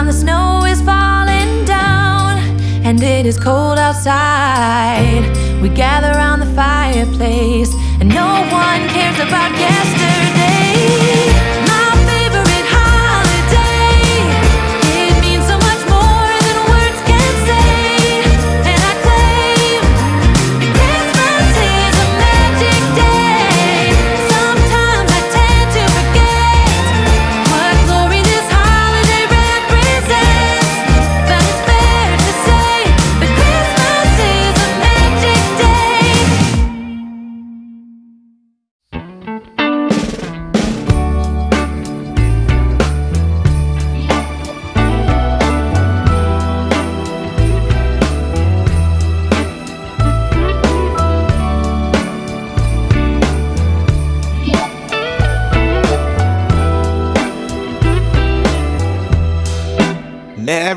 time the snow is falling down and it is cold outside. We gather around the fireplace and no one cares about yesterday.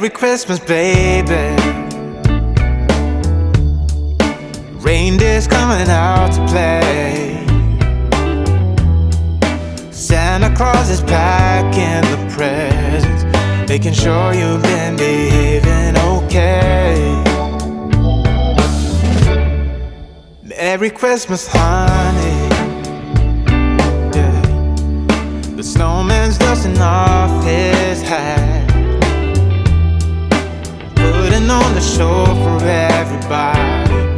Merry Christmas, baby. Reindeer's coming out to play. Santa Claus is packing the presents Making sure you've been behaving okay. Merry Christmas, honey. Yeah. The snowman's dusting off his hat standing on the shore for everybody.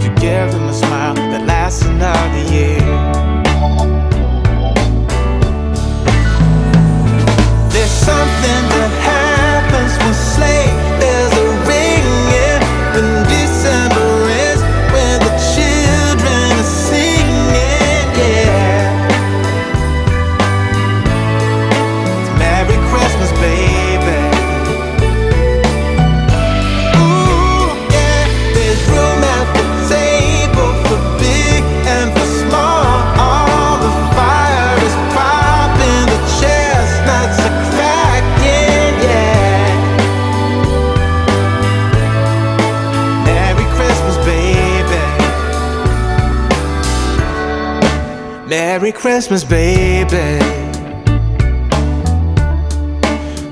To give them a smile that lasts another year. There's something that happens when sleigh is Merry Christmas, baby.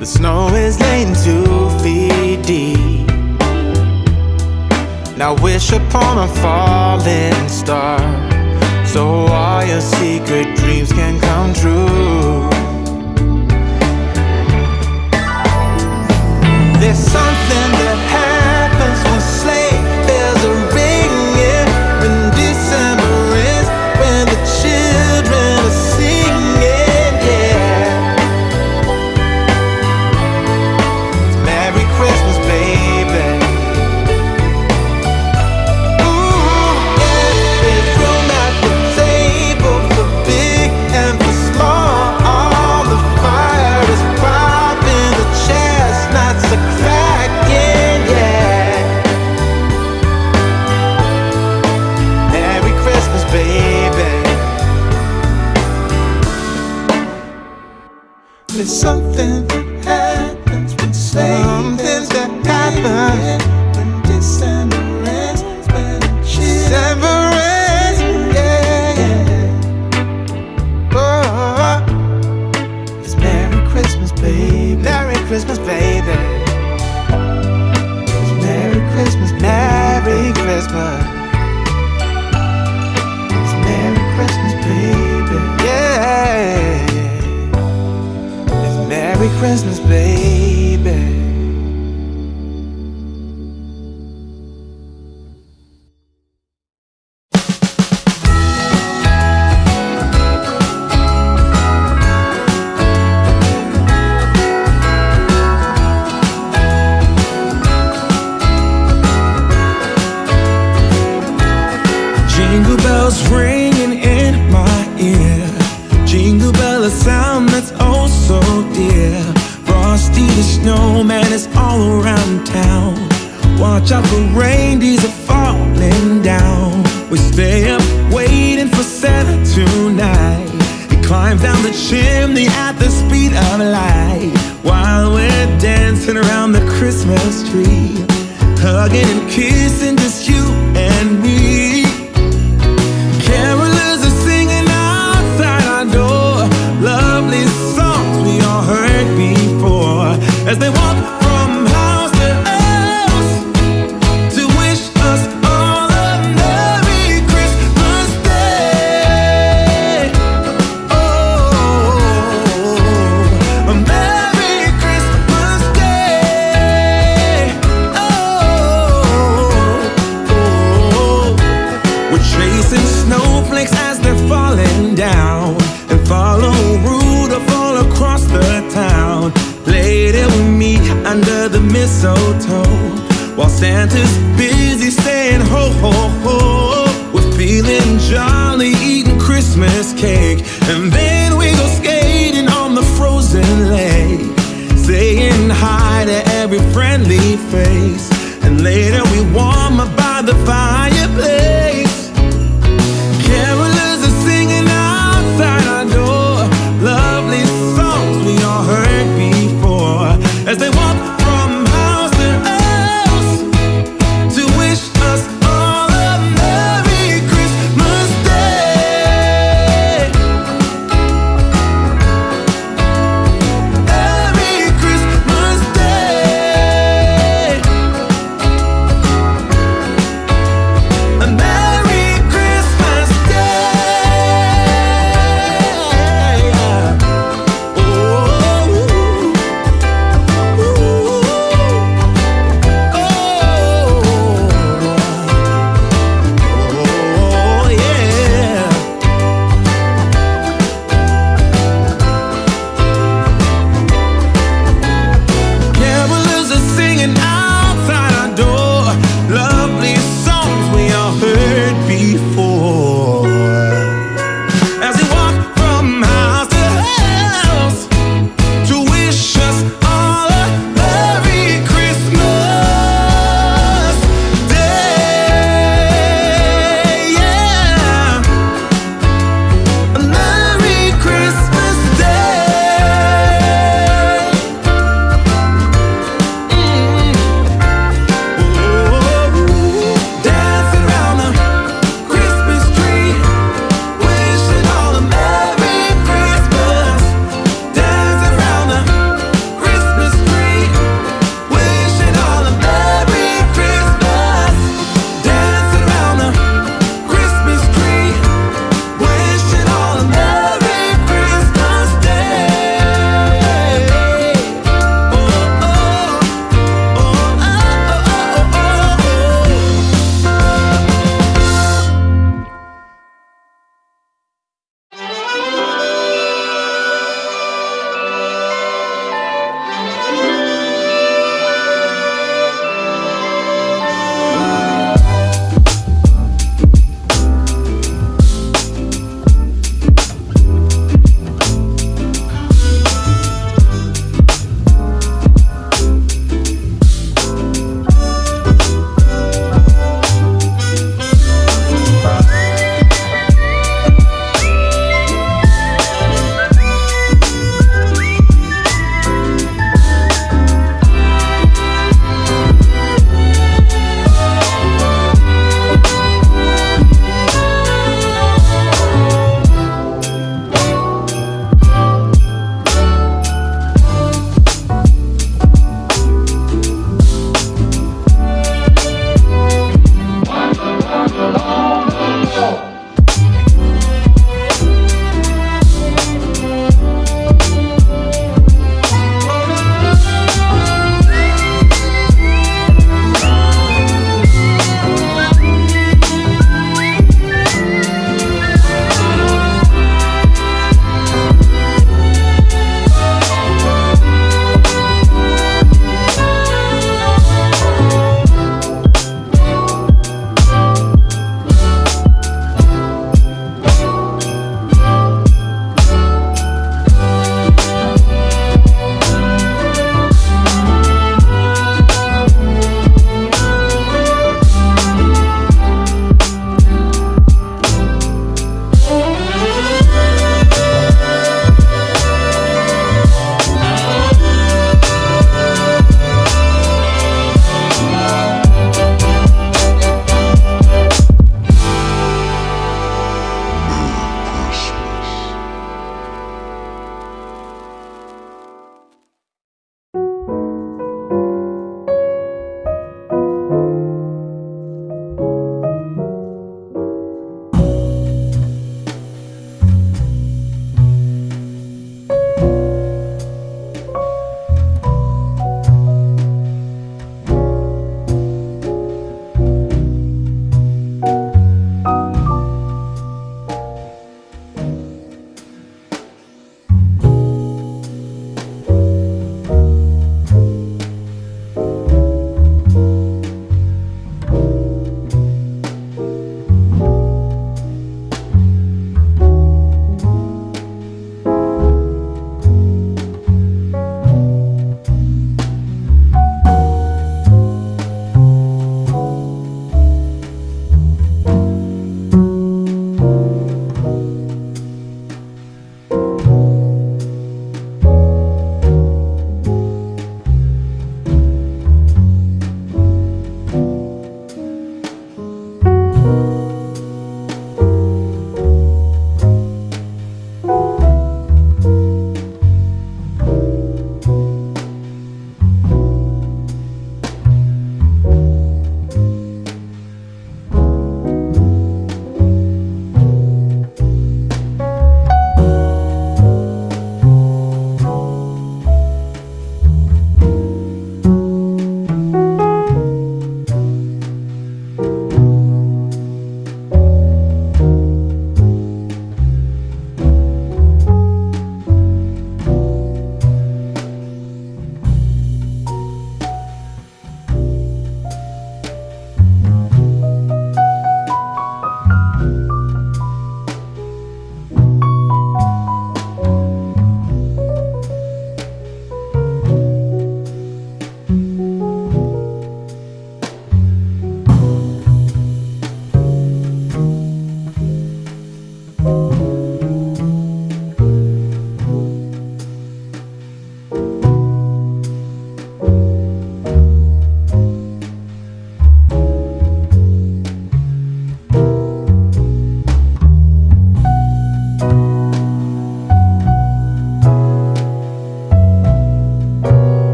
The snow is laying two feet deep. Now wish upon a falling star So all your secret dreams can come true. There's something